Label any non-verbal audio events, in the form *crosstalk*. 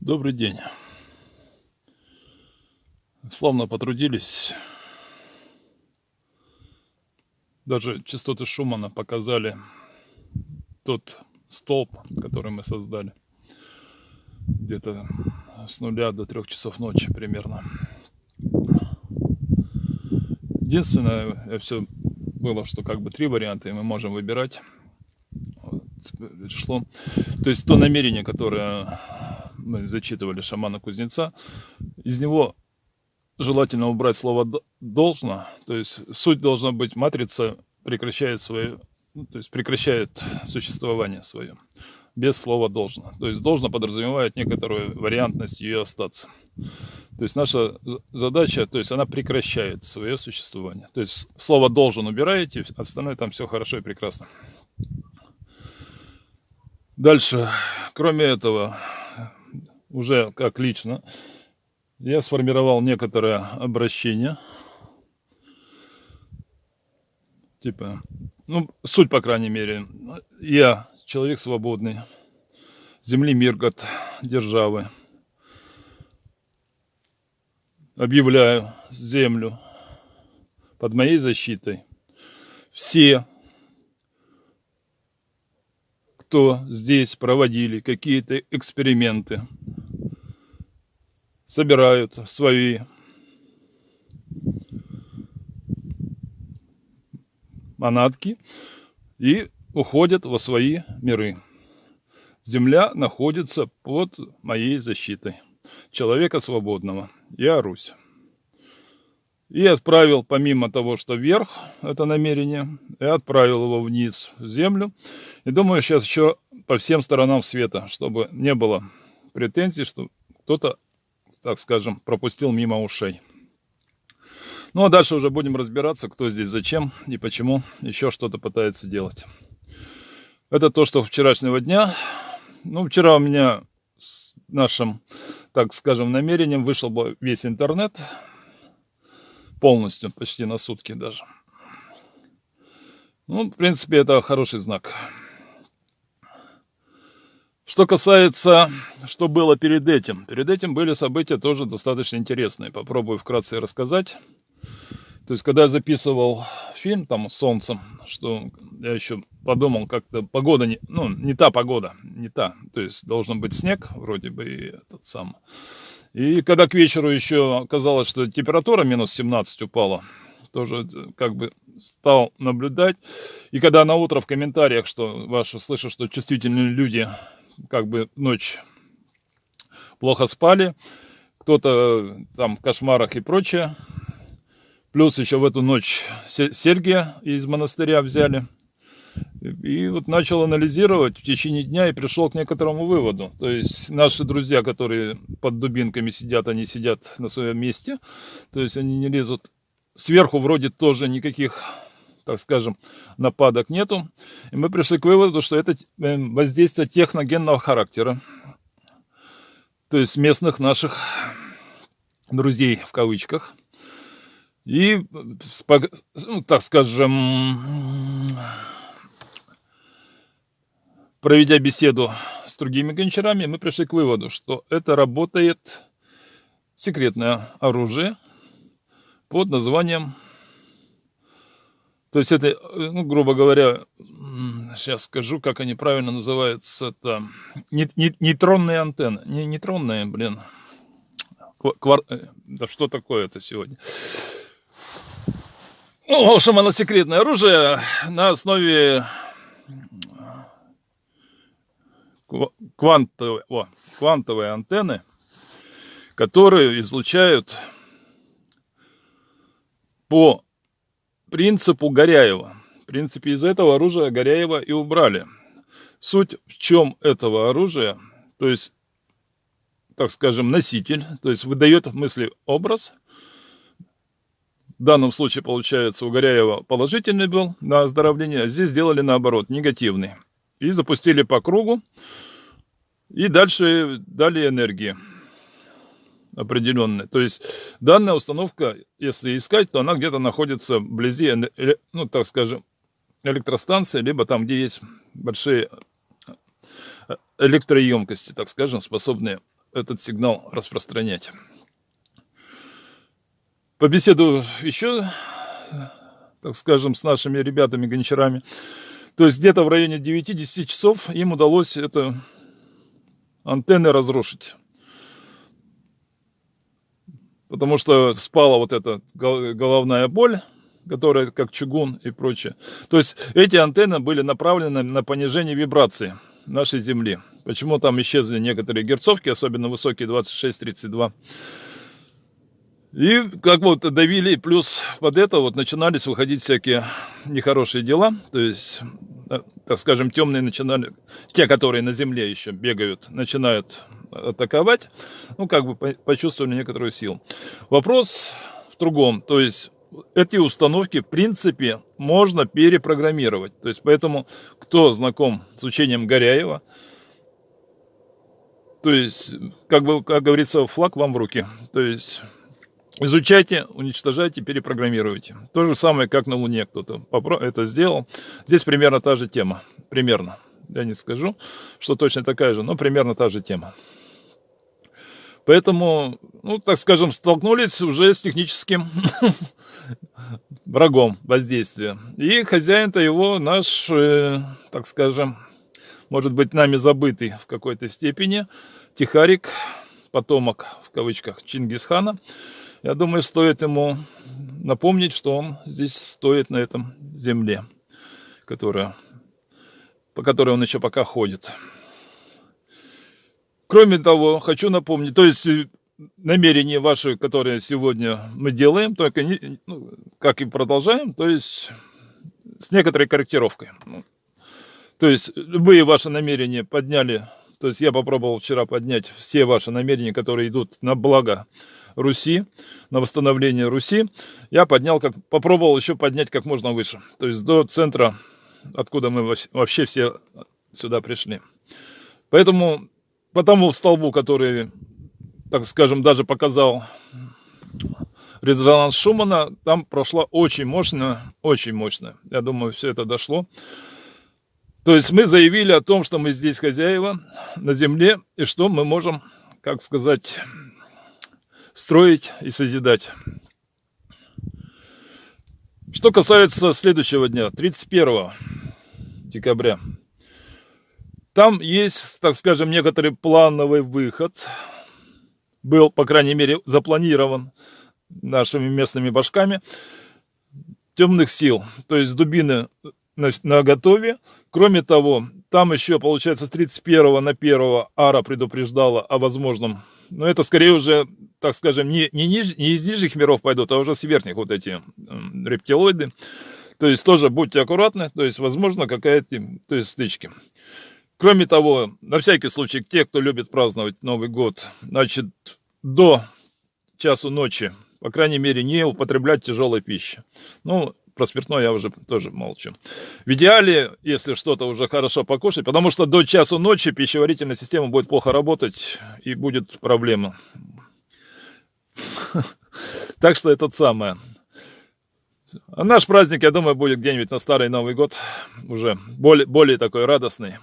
Добрый день. Славно потрудились. Даже частоты Шумана показали тот столб, который мы создали. Где-то с нуля до трех часов ночи примерно. Единственное, все было, что как бы три варианта, и мы можем выбирать. Вот, шло. То есть то намерение, которое мы зачитывали шамана кузнеца, из него желательно убрать слово должно, то есть суть должна быть матрица прекращает свое, ну, то есть прекращает существование свое без слова должно. То есть должно подразумевает некоторую вариантность ее остаться. То есть наша задача, то есть она прекращает свое существование. То есть слово должен убираете, остальное там все хорошо и прекрасно. Дальше, кроме этого, уже как лично, я сформировал некоторое обращение. Типа, ну, суть, по крайней мере. Я человек свободный. Земли Миргот, державы. Объявляю землю под моей защитой. Все, кто здесь проводили какие-то эксперименты, собирают свои манатки и уходят во свои миры. Земля находится под моей защитой. Человека свободного. Я Русь. И отправил, помимо того, что вверх, это намерение, я отправил его вниз в землю. И думаю, сейчас еще по всем сторонам света, чтобы не было претензий, что кто-то так скажем, пропустил мимо ушей. Ну а дальше уже будем разбираться, кто здесь зачем и почему еще что-то пытается делать. Это то, что вчерашнего дня. Ну, вчера у меня с нашим, так скажем, намерением вышел бы весь интернет. Полностью, почти на сутки даже. Ну, в принципе, это хороший знак. Что касается, что было перед этим. Перед этим были события тоже достаточно интересные. Попробую вкратце рассказать. То есть, когда я записывал фильм там с солнцем, что я еще подумал, как-то погода, не, ну, не та погода, не та. То есть, должен быть снег, вроде бы, и этот сам. И когда к вечеру еще оказалось, что температура минус 17 упала, тоже как бы стал наблюдать. И когда на утро в комментариях, что ваши слышу, что чувствительные люди как бы ночь плохо спали, кто-то там в кошмарах и прочее. Плюс еще в эту ночь серьги из монастыря взяли. И вот начал анализировать в течение дня и пришел к некоторому выводу. То есть наши друзья, которые под дубинками сидят, они сидят на своем месте. То есть они не лезут. Сверху вроде тоже никаких так скажем, нападок нету. И мы пришли к выводу, что это э, воздействие техногенного характера. То есть местных наших друзей в кавычках. И, ну, так скажем, проведя беседу с другими гончарами, мы пришли к выводу, что это работает секретное оружие под названием то есть это, ну, грубо говоря, сейчас скажу, как они правильно называются, это нейтронные антенны, не нейтронные, блин, Квар... Э, да что такое это сегодня? Ну, в общем, оно секретное оружие на основе квантовой, о, квантовой антенны, которые излучают по принципу Горяева. В принципе, из этого оружия Горяева и убрали. Суть в чем этого оружия, то есть, так скажем, носитель, то есть выдает мысли образ. В данном случае, получается, у Горяева положительный был на оздоровление, а здесь сделали наоборот, негативный. И запустили по кругу, и дальше дали энергии определенная. То есть данная установка, если искать, то она где-то находится вблизи, ну так скажем, электростанции, либо там, где есть большие э, электроемкости, так скажем, способные этот сигнал распространять. Побеседую еще, так скажем, с нашими ребятами-гончарами. То есть где-то в районе 9-10 часов им удалось это антенны разрушить. Потому что спала вот эта головная боль, которая как чугун и прочее. То есть эти антенны были направлены на понижение вибрации нашей Земли. Почему там исчезли некоторые герцовки, особенно высокие 26-32. И как вот давили, плюс под это вот начинались выходить всякие нехорошие дела. То есть, э, так скажем, темные начинали, те, которые на земле еще бегают, начинают атаковать. Ну, как бы почувствовали некоторую силу. Вопрос в другом. То есть, эти установки, в принципе, можно перепрограммировать. То есть, поэтому, кто знаком с учением Горяева, то есть, как бы, как говорится, флаг вам в руки. То есть, изучайте, уничтожайте, перепрограммируйте. То же самое, как на Луне кто-то это сделал. Здесь примерно та же тема. Примерно. Я не скажу, что точно такая же, но примерно та же тема. Поэтому, ну, так скажем, столкнулись уже с техническим *laughs* врагом воздействия. И хозяин-то его наш, э, так скажем, может быть, нами забытый в какой-то степени, Тихарик, потомок, в кавычках, Чингисхана. Я думаю, стоит ему напомнить, что он здесь стоит на этом земле, которая, по которой он еще пока ходит. Кроме того, хочу напомнить, то есть намерения ваши, которые сегодня мы делаем, только не, ну, как и продолжаем, то есть с некоторой корректировкой. Ну, то есть любые ваши намерения подняли, то есть я попробовал вчера поднять все ваши намерения, которые идут на благо Руси, на восстановление Руси, я поднял, как попробовал еще поднять как можно выше, то есть до центра, откуда мы вообще все сюда пришли. Поэтому по тому столбу, который, так скажем, даже показал резонанс Шумана, там прошла очень мощно, очень мощно. Я думаю, все это дошло. То есть мы заявили о том, что мы здесь хозяева на земле, и что мы можем, как сказать, строить и созидать. Что касается следующего дня, 31 декабря. Там есть, так скажем, некоторый плановый выход. Был, по крайней мере, запланирован нашими местными башками темных сил. То есть дубины на, готове. Кроме того, там еще, получается, с 31 на 1 Ара предупреждала о возможном. Но это скорее уже, так скажем, не, не, ниж, не из нижних миров пойдут, а уже с верхних вот эти рептилоиды. То есть тоже будьте аккуратны, то есть возможно какая-то то есть стычки. Кроме того, на всякий случай, те, кто любит праздновать Новый год, значит, до часу ночи, по крайней мере, не употреблять тяжелой пищи. Ну, про спиртное я уже тоже молчу. В идеале, если что-то уже хорошо покушать, потому что до часу ночи пищеварительная система будет плохо работать и будет проблема. *laughs* Так что это самое. А наш праздник, я думаю, будет где-нибудь на Старый Новый год, уже более, более такой радостный.